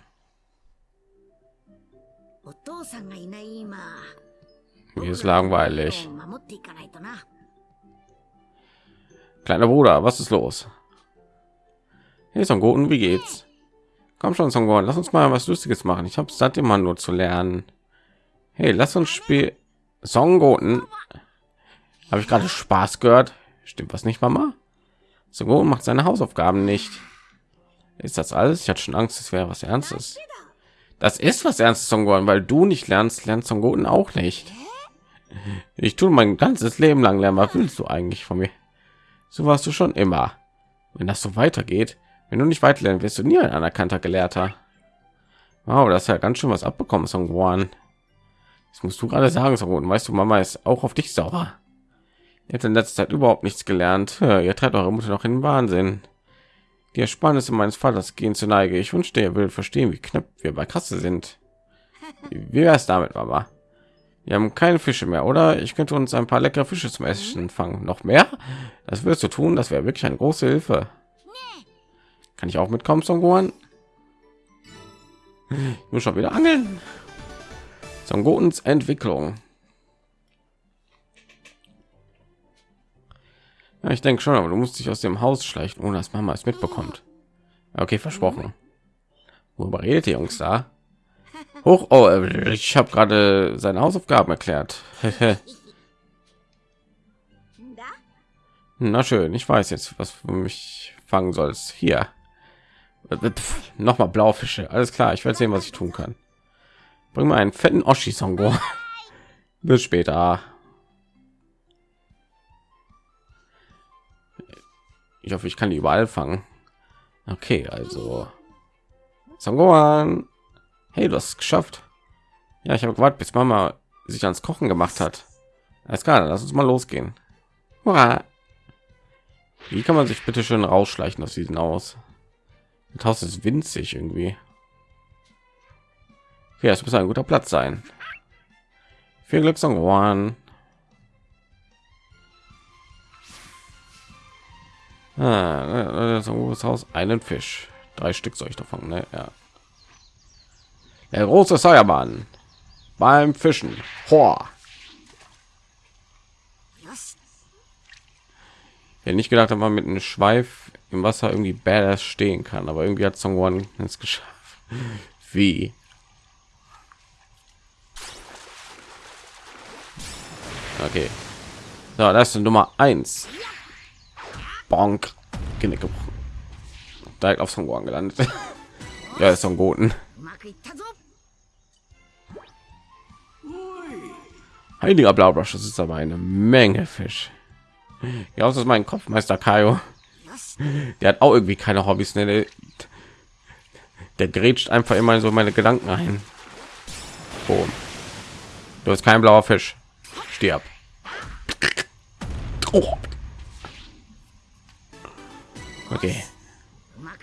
Mir ist langweilig. Kleiner Bruder, was ist los? Hey Son Goten, wie geht's? Komm schon, Son Goten, lass uns mal was Lustiges machen. Ich habe satt immer nur zu lernen. Hey, lass uns spielen. Songoten. Habe ich gerade Spaß gehört? Stimmt was nicht, Mama? Son Goten macht seine Hausaufgaben nicht. Ist das alles? Ich hatte schon Angst, es wäre was Ernstes. Das ist was Ernstes, Son Goten, weil du nicht lernst, lernt Son Goten auch nicht. Ich tue mein ganzes Leben lang lernen. Was willst du eigentlich von mir? So warst du schon immer. Wenn das so weitergeht, wenn du nicht weiter lernen, wirst du nie ein anerkannter Gelehrter. Wow, das ist ja ganz schön was abbekommen, Song Songwan. Das musst du gerade sagen, Song Weißt du, Mama ist auch auf dich sauer. Habt in letzter Zeit überhaupt nichts gelernt. Ja, ihr treibt eure Mutter noch in den Wahnsinn. Die Ersparnisse meines Vaters gehen zu Neige. Ich wünschte, ihr würdet verstehen, wie knapp wir bei Kasse sind. <laughs> Wie wäre es damit, Mama? Wir haben keine Fische mehr, oder? Ich könnte uns ein paar leckere Fische zum Essen fangen. Noch mehr? Das wirst du tun. Das wäre wirklich eine große Hilfe. Kann ich auch mitkommen, Songoan? Ich muss schon wieder angeln. Songotens Entwicklung. Ja, ich denke schon, aber du musst dich aus dem Haus schleichen, ohne dass Mama es mitbekommt. Okay, versprochen. Worüber redet ihr Jungs da? Hoch, oh, äh, ich habe gerade seine Hausaufgaben erklärt. <laughs> Na schön, ich weiß jetzt, was für mich fangen sollst. Hier. Noch mal Blaufische. Alles klar, ich werde sehen, was ich tun kann. Bring mal einen fetten Oschi Songo. <laughs> Bis später. Ich hoffe, ich kann die überall fangen. Okay, also Songoan. Hey, du hast es geschafft. Ja, ich habe gewartet, bis Mama sich ans Kochen gemacht hat. Alles klar, lass uns mal losgehen. Hurra. Wie kann man sich bitte schön rausschleichen aus diesem Haus? Das Haus ist winzig irgendwie. Okay, das muss ein guter Platz sein. Viel Glück, Songwan. Ah, das Haus einen Fisch. Drei Stück soll ich davon, ne? Ja. Der große Säuermann beim Fischen. Hoa. よし Ja, nicht gedacht, dass man mit einem Schweif im Wasser irgendwie badass stehen kann, aber irgendwie hat Songwon es geschafft. Wie? Okay. So, das ist Nummer 1. Bonk. Genick gebrochen. Direkt auf Son Gohan gelandet. <laughs> ja, ist Son Goten. Heiliger Blaubrush, das ist aber eine Menge Fisch. Ja, das ist mein Kopfmeister Kaio. Der hat auch irgendwie keine Hobbys. Ne? Der, der grätscht einfach immer so meine Gedanken ein. Boom. Du hast kein blauer Fisch. Stirb. Oh. Okay.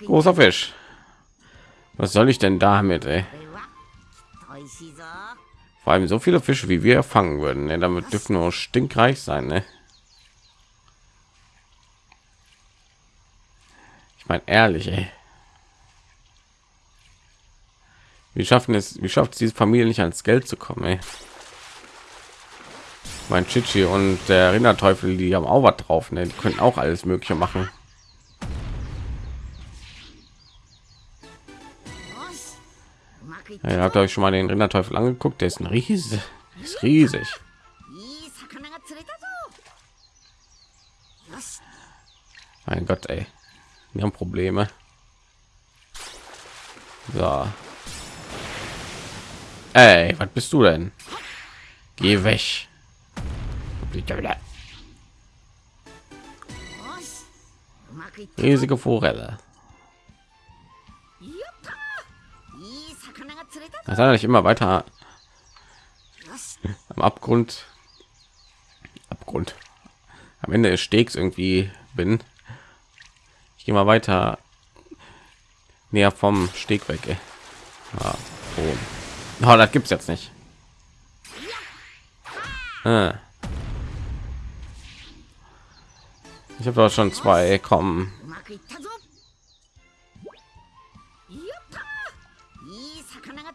Großer Fisch. Was soll ich denn damit, ey? Vor allem so viele Fische, wie wir fangen würden. Ne? Damit dürfen wir stinkreich sein, ne? Ich meine, ehrlich, ey. Wie schaffen es, wie schafft es diese Familie nicht ans Geld zu kommen, ey? Mein Chichi und der Rinderteufel, die haben auch was drauf, ne? Die können auch alles Mögliche machen. Ja, ihr habt euch schon mal den Rinderteufel angeguckt, der ist ein riesig, ist riesig. Mein Gott, ey. Wir haben Probleme. So. Ey, was bist du denn? Geh weg. Riesige Forelle. Das hat nicht immer weiter am Abgrund. Abgrund. Am Ende des Stegs irgendwie bin. Ich gehe mal weiter näher vom Steg weg. Ey. Ja, oh. oh, das gibt's jetzt nicht. Ah. Ich habe doch schon zwei kommen.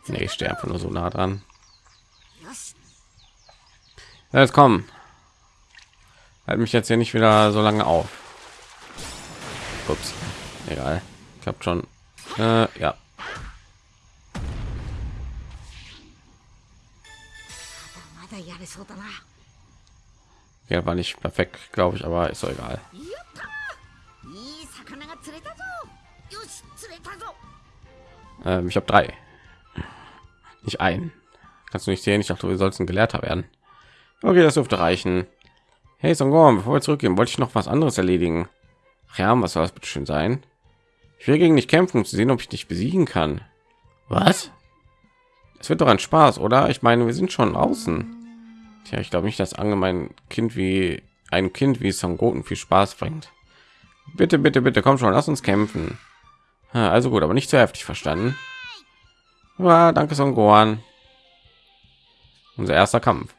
Nee, ich stehe nur so nah dran. Jetzt kommen. Halt mich jetzt hier nicht wieder so lange auf. Ups. Egal. Klappt schon. Äh, ja. Ja, war nicht perfekt, glaube ich, aber ist doch egal. Ähm, ich habe drei. Nicht ein. Kannst du nicht sehen? Ich dachte, wir sollten Gelehrter werden. Okay, das dürfte reichen. Hey, Songorm, bevor wir zurückgehen, wollte ich noch was anderes erledigen. Ach ja, was soll das bitte schön sein? Ich will gegen dich kämpfen, um zu sehen, ob ich dich besiegen kann. Was? Es wird doch ein Spaß, oder? Ich meine, wir sind schon außen. Tja, ich glaube nicht, dass allgemein Kind wie ein Kind wie Son Goten viel Spaß bringt. Bitte, bitte, bitte, komm schon, lass uns kämpfen. Also gut, aber nicht zu heftig verstanden. Ja, danke Son Gohan. Unser erster Kampf.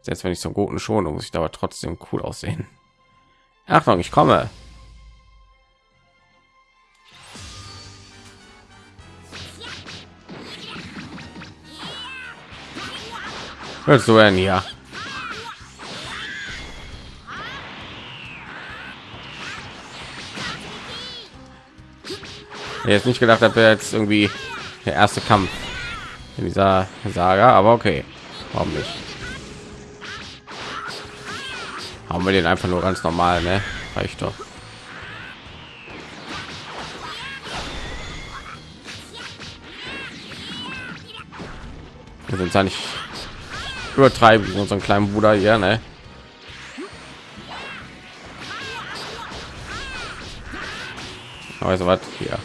Selbst wenn ich Son Goten schon, muss ich aber trotzdem cool aussehen. Achtung, ich komme. Willst du denn hier? Jetzt nicht gedacht, dass wir jetzt irgendwie der erste Kampf in dieser Saga, aber okay, warum nicht? Haben wir den einfach nur ganz normal, ne? Reicht doch. Wir sind ja nicht übertreiben unseren kleinen Bruder hier, ne? Also was hier?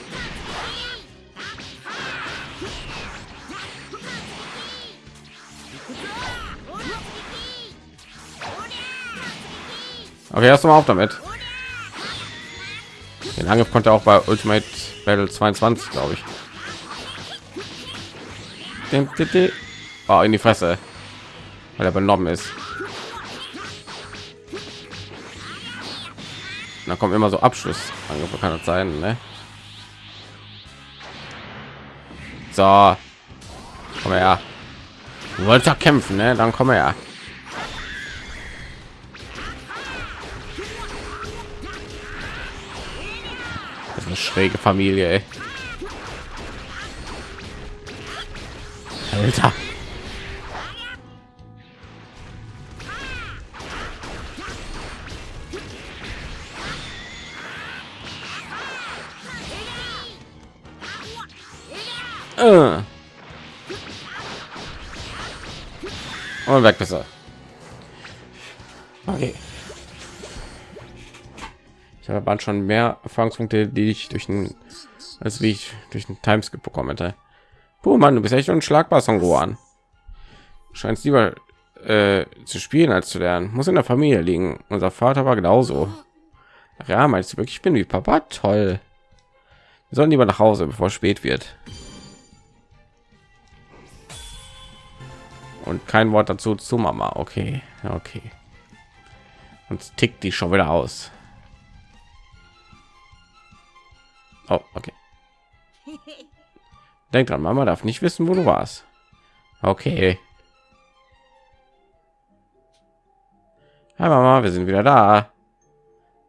Okay, erst mal auf damit. Den Angriff konnte auch bei Ultimate Battle 22, glaube ich. Oh, in die Fresse, weil er benommen ist. Da kommt immer so Abschluss. Angriffe kann das sein, ne? So, komm her. Du wolltest kämpfen, ne? Dann komm her. Schräge Familie, ey. Alter. Äh. Und weg besser. Habe waren schon mehr Erfahrungspunkte, die ich durch den, als wie ich durch den Timeskip bekommen hätte. Puh, Mann, du bist echt unschlagbar, Son Gohan. Du scheinst lieber äh, zu spielen als zu lernen. Muss in der Familie liegen. Unser Vater war genauso. Ja, meinst du wirklich, ich bin wie Papa? Toll. Wir sollen lieber nach Hause, bevor es spät wird. Und kein Wort dazu zu Mama. Okay, okay. Und tickt die schon wieder aus. Oh, okay. Denk dran, Mama darf nicht wissen, wo du warst. Okay. Hi Mama, wir sind wieder da.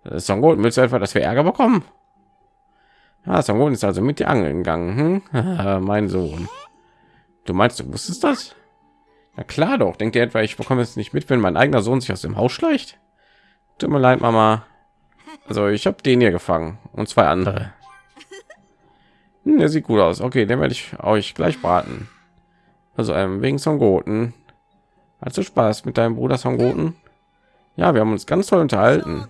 Das ist doch gut. Willst du etwa, dass wir Ärger bekommen? Ah, Son ist also mit dir angeln gegangen. Hm? <laughs> mein Sohn. Du meinst, du wusstest das? Na klar doch. Denkt ihr etwa, ich bekomme es nicht mit, wenn mein eigener Sohn sich aus dem Haus schleicht? Tut mir leid, Mama. Also ich habe den hier gefangen und zwei andere. Hm, der sieht gut aus. Okay, den werde ich euch gleich braten. Also ähm, wegen Son Goten. Hast du Spaß mit deinem Bruder Son Goten? Ja, wir haben uns ganz toll unterhalten.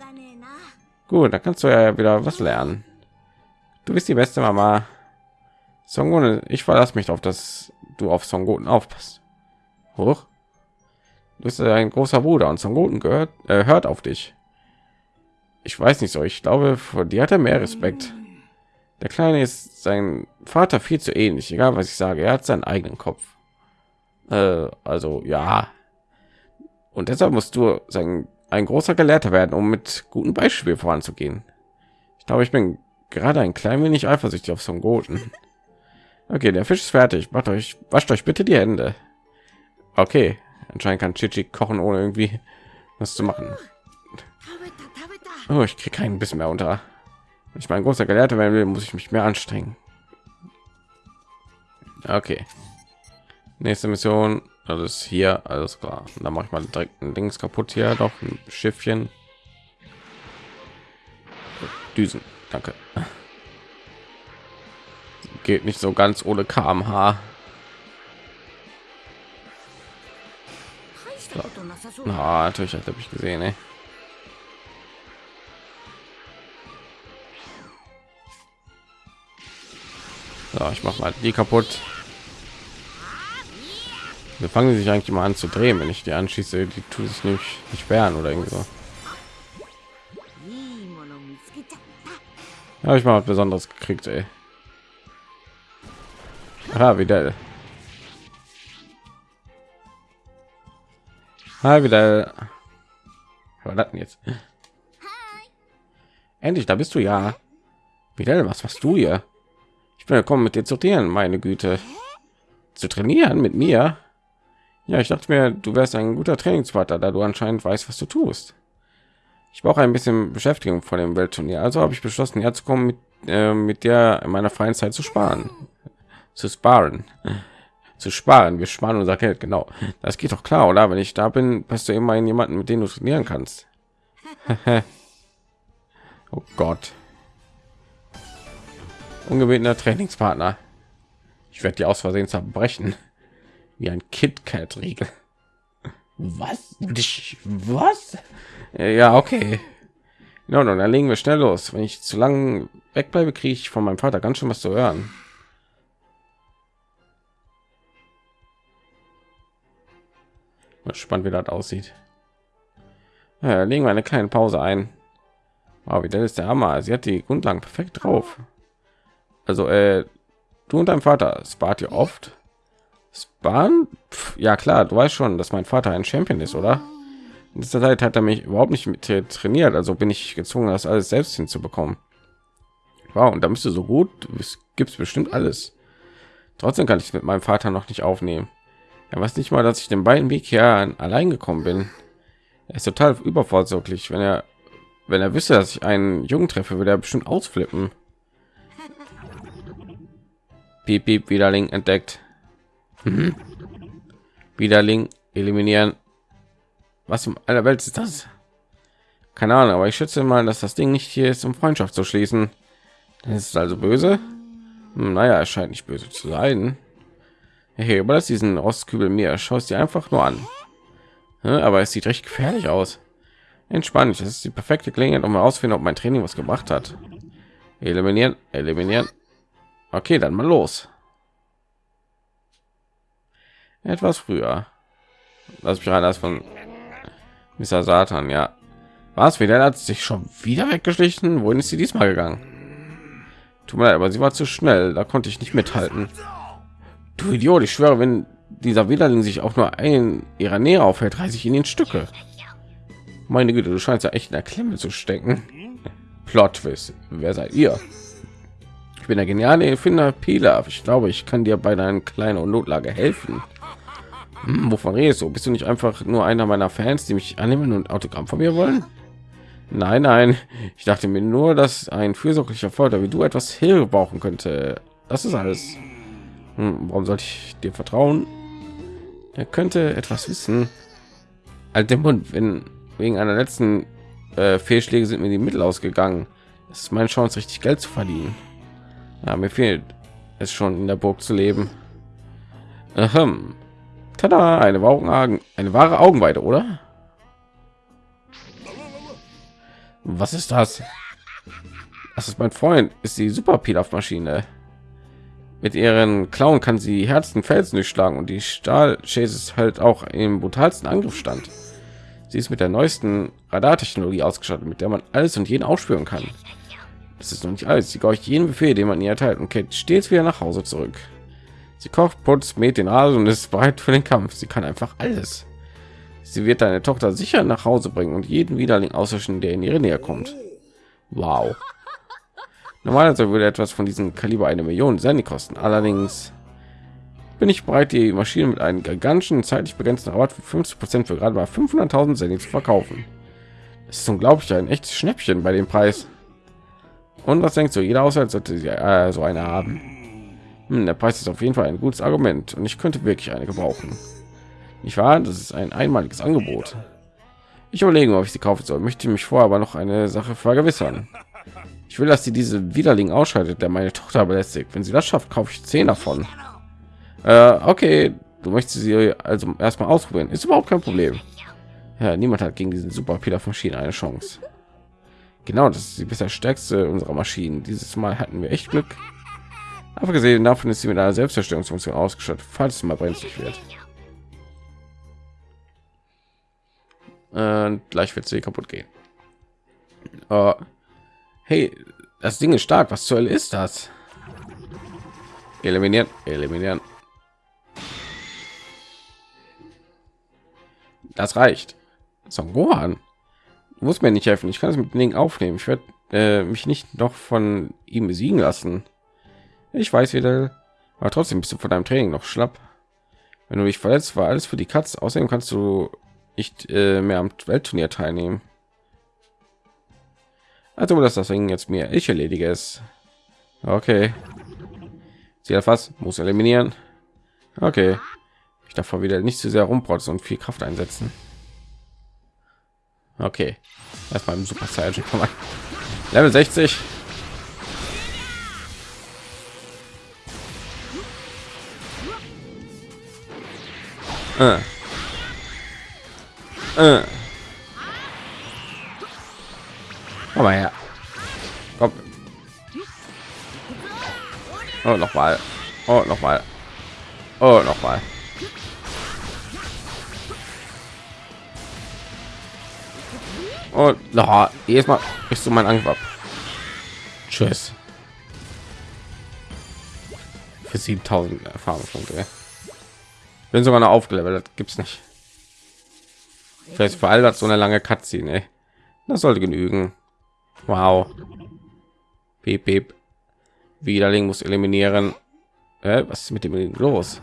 Gut, dann kannst du ja wieder was lernen. Du bist die beste Mama. Son Goten, ich verlasse mich darauf, dass du auf Son Goten aufpasst. Hoch. Du bist ein großer Bruder und Son Goten gehört, äh, hört auf dich. Ich weiß nicht so, ich glaube, vor dir hat er mehr Respekt. Der Kleine ist sein Vater viel zu ähnlich, egal was ich sage. Er hat seinen eigenen Kopf. Äh, also ja. Und deshalb musst du sein, ein großer Gelehrter werden, um mit gutem Beispiel voranzugehen. Ich glaube, ich bin gerade ein klein wenig eifersüchtig auf Son Goten. <laughs> Okay, der Fisch ist fertig. Macht euch, wascht euch bitte die Hände. Okay, anscheinend kann Chichi kochen, ohne irgendwie was zu machen. Oh, ich krieg keinen Biss mehr unter. Wenn ich mein großer Gelehrter werden will, muss ich mich mehr anstrengen. Okay. Nächste Mission, das ist hier, alles klar. Und dann mache ich mal direkt ein Dings kaputt hier, doch ein Schiffchen. Düsen, danke. Geht nicht so ganz ohne kmh. So. Na, natürlich hat er mich gesehen, ey. So, ich mache mal die kaputt. Wir fangen sich eigentlich mal an zu drehen, wenn ich die anschieße. Die tut es nämlich nicht wehren oder irgendwie so. Habe ich mal was Besonderes gekriegt, ey. Ah, wieder. Ah, wieder. Was war jetzt? Endlich, da bist du ja. Wieder, was machst du hier? Ich bin gekommen, mit dir zu trainieren, meine Güte. Zu trainieren mit mir? Ja, ich dachte mir, du wärst ein guter Trainingspartner, da du anscheinend weißt, was du tust. Ich brauche ein bisschen Beschäftigung vor dem Weltturnier, also habe ich beschlossen, herzukommen, mit, äh, mit der in meiner freien Zeit zu sparen. Zu sparen. Zu sparen. Wir sparen unser Geld, genau. Das geht doch klar, oder? Wenn ich da bin, bist du immerhin jemanden, mit dem du trainieren kannst. <laughs> oh Gott. Ungebetener Trainingspartner. Ich werde die aus Versehen zerbrechen. Wie ein KitKat-Riegel. Was? Was? Äh, Ja, okay. No, no, dann legen wir schnell los. Wenn ich zu lang wegbleibe, kriege ich von meinem Vater ganz schön was zu hören. Mal spannend, wie das aussieht. Ja, legen wir eine kleine Pause ein. Wow, wie der ist der Hammer. Sie hat die Grundlagen perfekt drauf. Also, äh, du und dein Vater spart ihr oft? Sparen? Pff, ja klar, du weißt schon, dass mein Vater ein Champion ist, oder? In dieser Zeit hat er mich überhaupt nicht mit trainiert, also bin ich gezwungen, das alles selbst hinzubekommen. Wow, und da bist du so gut, bist, gibst bestimmt alles. Trotzdem kann ich es mit meinem Vater noch nicht aufnehmen. Er weiß nicht mal, dass ich den beiden Weg hier allein gekommen bin. Er ist total übervorsorglich. Wenn er, wenn er wüsste, dass ich einen Jungen treffe, würde er bestimmt ausflippen. Piep, piep, Widerling entdeckt. Mhm. Widerling eliminieren. Was um aller Welt ist das? Keine Ahnung, aber ich schätze mal, dass das Ding nicht hier ist, um Freundschaft zu schließen. Das ist also böse. Hm, naja, es scheint nicht böse zu sein. Hey, das diesen Rostkübel mir. Schau es dir einfach nur an. Ja, aber es sieht recht gefährlich aus. Entspannt, das ist die perfekte Gelegenheit, um herauszufinden, ob mein Training was gebracht hat. Eliminieren, eliminieren. Okay, dann mal los. Etwas früher. Lass mich rein, das von Mr. Satan, ja. Was wieder hat sich schon wieder weggeschlichen? Wohin ist sie diesmal gegangen? Tut mir leid, aber sie war zu schnell, da konnte ich nicht mithalten. Du Idiot, ich schwöre, wenn dieser Widerling sich auch nur ein ihrer Nähe aufhält, reiße ich ihn in Stücke. Meine Güte, du scheinst ja echt in der Klemme zu stecken. Plot Twist. Wer seid ihr? Ich bin der geniale Erfinder Pilaf. Ich glaube, ich kann dir bei deinen kleinen Notlage helfen. Hm, wovon redest du? Bist du nicht einfach nur einer meiner Fans, die mich annehmen und Autogramm von mir wollen? Nein, nein. Ich dachte mir nur, dass ein fürsorglicher Vater wie du etwas Hilfe brauchen könnte. Das ist alles. Hm, warum sollte ich dir vertrauen? Er könnte etwas wissen. Halt den Mund, wenn wegen einer letzten äh, Fehlschläge sind mir die Mittel ausgegangen. Das ist meine Chance, richtig Geld zu verdienen. Ja, mir fehlt es schon in der Burg zu leben. Ahem. Tada, eine wahre, eine wahre Augenweide, oder? Was ist das? Das ist mein Freund, ist die Super Pilaf-Maschine. Mit ihren Klauen kann sie Herzen Felsen durchschlagen und die Stahlchase halt auch im brutalsten Angriff stand. Sie ist mit der neuesten Radartechnologie ausgestattet, mit der man alles und jeden ausspüren kann. Das ist noch nicht alles. Sie gehorcht jeden Befehl, den man ihr erteilt und kehrt stets wieder nach Hause zurück. Sie kocht, putzt, mäht den Rasen und ist bereit für den Kampf. Sie kann einfach alles. Sie wird deine Tochter sicher nach Hause bringen und jeden Widerling auslöschen, der in ihre Nähe kommt. Wow. Normalerweise würde etwas von diesem Kaliber eine Million Sandy kosten. Allerdings bin ich bereit, die Maschine mit einem gigantischen zeitlich begrenzten Rabatt für 50 Prozent für gerade mal 500.000 Sandy zu verkaufen. Das ist unglaublich ein echtes Schnäppchen bei dem Preis. Und was denkst du? Jeder Haushalt sollte sie, äh, so eine haben. Hm, der Preis ist auf jeden Fall ein gutes Argument und ich könnte wirklich eine gebrauchen. Ich war, das ist ein einmaliges Angebot. Ich überlege, ob ich sie kaufen soll. Möchte mich vorher aber noch eine Sache vergewissern. Ich will, dass sie diese Widerling ausschaltet, der meine Tochter belästigt. Wenn sie das schafft, kaufe ich zehn davon. Äh, okay, du möchtest sie also erstmal ausprobieren. Ist überhaupt kein Problem. Ja, niemand hat gegen diesen super Peter Maschinen eine Chance. Genau, das ist die bisher stärkste unserer Maschinen. Dieses Mal hatten wir echt Glück. Aber gesehen davon ist sie mit einer Selbstzerstörungsfunktion ausgestattet, falls es mal brenzlig wird. Und gleich wird sie kaputt gehen. Uh, hey, das Ding ist stark. Was zur Hölle ist das? Eliminieren, eliminieren. Das reicht. Son Gohan muss mir nicht helfen. Ich kann es mit Ding aufnehmen. Ich werde äh, mich nicht noch von ihm besiegen lassen. Ich weiß wieder, aber trotzdem bist du von deinem Training noch schlapp. Wenn du dich verletzt, war alles für die Katz. Außerdem kannst du nicht äh, mehr am Weltturnier teilnehmen. Also, dass das Ding jetzt mir ich erledige es. Okay. Sie was muss eliminieren. Okay. Ich darf wieder nicht zu sehr rumprotzen und viel Kraft einsetzen. Okay. Erstmal im Super Saiyan kommen. Level 60. Äh. Äh. Komm mal her. Komm. Oh, noch mal. Oh, noch mal. Oh, noch mal. Und oh, jedes Mal bist du mein Angriff ab. Tschüss. Für 7000 Erfahrungspunkte. Bin sogar noch aufgelevelt, das gibt's nicht. Vielleicht für all das so eine lange Cutscene. Das sollte genügen. Wow. Piep, piep. Widerling muss eliminieren. Äh, was ist mit dem los?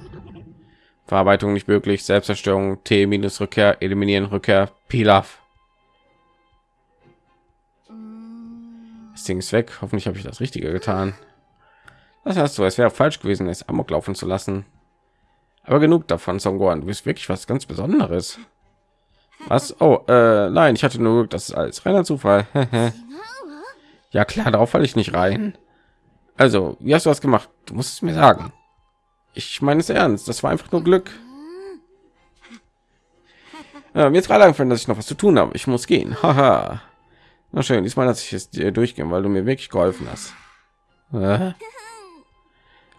Verarbeitung nicht möglich. Selbstzerstörung. T minus Rückkehr. Eliminieren. Rückkehr. Pilaf. Das Ding ist weg. Hoffentlich habe ich das Richtige getan. Das heißt so, es wäre falsch gewesen, es amok laufen zu lassen. Aber genug davon, Songoran. Du bist wirklich was ganz Besonderes. Was? Oh, äh, nein, ich hatte nur, das ist alles reiner Zufall. <laughs> ja klar, darauf falle ich nicht rein. Also, wie hast du was gemacht? Du musst es mir sagen. Ich meine es ernst. Das war einfach nur Glück. Äh, mir ist gerade eingefallen, dass ich noch was zu tun habe. Ich muss gehen. Haha. Na schön, diesmal dass ich es dir durchgehen, weil du mir wirklich geholfen hast. Äh?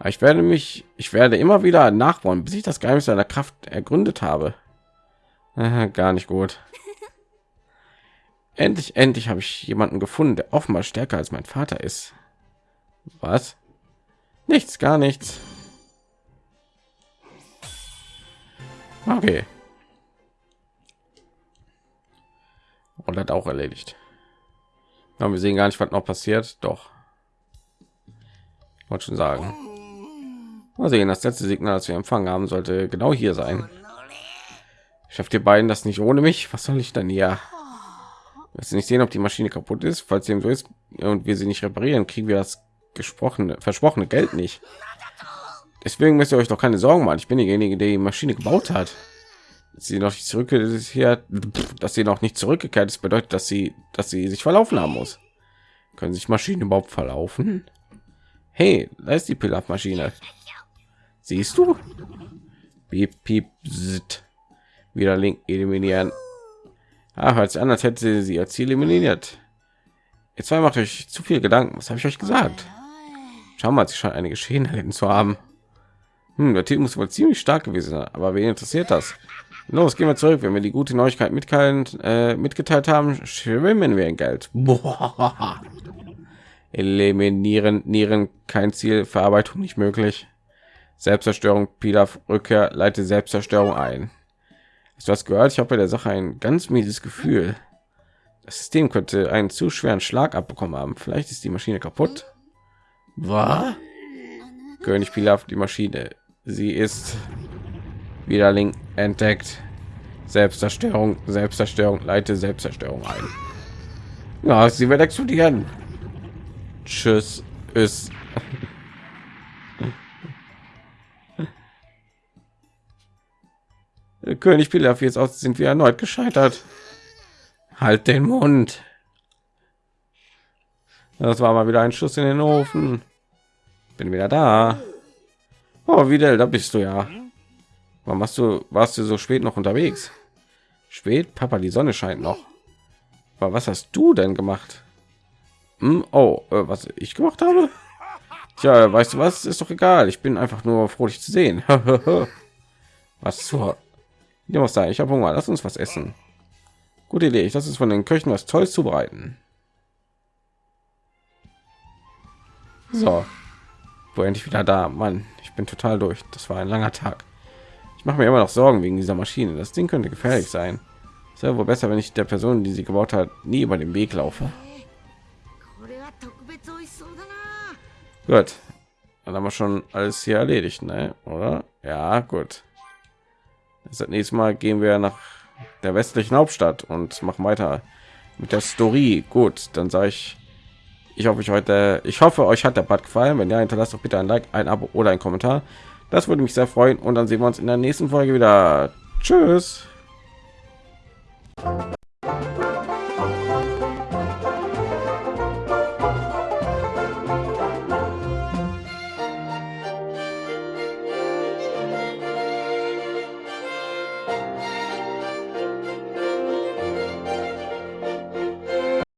Ich werde mich, ich werde immer wieder nachbauen, bis ich das Geheimnis seiner Kraft ergründet habe. Äh, gar nicht gut. Endlich, endlich habe ich jemanden gefunden, der offenbar stärker als mein Vater ist. Was? Nichts, gar nichts. Okay. Und hat auch erledigt. Ja, wir sehen gar nicht, was noch passiert. Doch. wollte schon sagen mal sehen das letzte signal das wir empfangen haben sollte genau hier sein schafft ihr beiden das nicht ohne mich was soll ich dann hier Willst nicht sehen, ob die Maschine kaputt ist? Falls dem so ist und wir sie nicht reparieren, kriegen wir das gesprochene, versprochene Geld nicht. Deswegen müsst ihr euch doch keine Sorgen machen. Ich bin derjenige, der die Maschine gebaut hat. Sie noch nicht zurück ist hier, dass sie noch nicht zurückgekehrt ist, bedeutet, dass sie, dass sie sich verlaufen haben muss. Können sich Maschinen überhaupt verlaufen? Hey, da ist die Pilaf-Maschine. Siehst du? Piep, piep, zit. Wieder Link eliminieren. Ah, hört sich als hätte sie, sie ihr Ziel eliminiert. Jetzt zwei macht euch zu viel Gedanken. Was habe ich euch gesagt? Schau mal, sie scheint eine Geschehen erlitten zu haben. Hm, der Titel muss wohl ziemlich stark gewesen sein, aber wen interessiert das? Los, gehen wir zurück. Wenn wir die gute Neuigkeit mitteilen, äh, mitgeteilt haben, schwimmen wir in Geld. Boah. <laughs> Eliminieren, Nieren, kein Ziel, Verarbeitung nicht möglich. Selbstzerstörung, Pilaf, Rückkehr, leite Selbstzerstörung ein. Hast du hast gehört? Ich habe bei der Sache ein ganz mieses Gefühl. Das System könnte einen zu schweren Schlag abbekommen haben. Vielleicht ist die Maschine kaputt. Was? König Pilaf, die Maschine. Sie ist wieder Link entdeckt. Selbstzerstörung, Selbstzerstörung, leite Selbstzerstörung ein. Ja, sie wird explodieren. Tschüss. Ist. <laughs> König Pilaf, jetzt aus sind wir erneut gescheitert. Halt den Mund. Das war mal wieder ein Schuss in den Ofen. Bin wieder da. Oh, wieder, da bist du ja. Warum hast du, warst du so spät noch unterwegs? Spät, Papa, die Sonne scheint noch. Aber was hast du denn gemacht? Hm? Oh, äh, was ich gemacht habe? Tja, weißt du was? Ist doch egal. Ich bin einfach nur froh, dich zu sehen. <laughs> was zur ja, was da? Ich habe Hunger. Lass uns was essen. Gute Idee. Ich lasse es von den Köchen was Tolles zubereiten. So, wo endlich wieder da. Mann, ich bin total durch. Das war ein langer Tag. Ich mache mir immer noch Sorgen wegen dieser Maschine. Das Ding könnte gefährlich sein. Es wäre wohl besser, wenn ich der Person, die sie gebaut hat, nie über den Weg laufe. Gut. Dann haben wir schon alles hier erledigt, ne? Oder? Ja, gut. Das nächste Mal gehen wir nach der westlichen Hauptstadt und machen weiter mit der Story. Gut, dann sage ich, ich hoffe, ich heute, ich hoffe, euch hat der Bad gefallen. Wenn ja, hinterlasst doch bitte ein Like, ein Abo oder ein Kommentar. Das würde mich sehr freuen. Und dann sehen wir uns in der nächsten Folge wieder. Tschüss.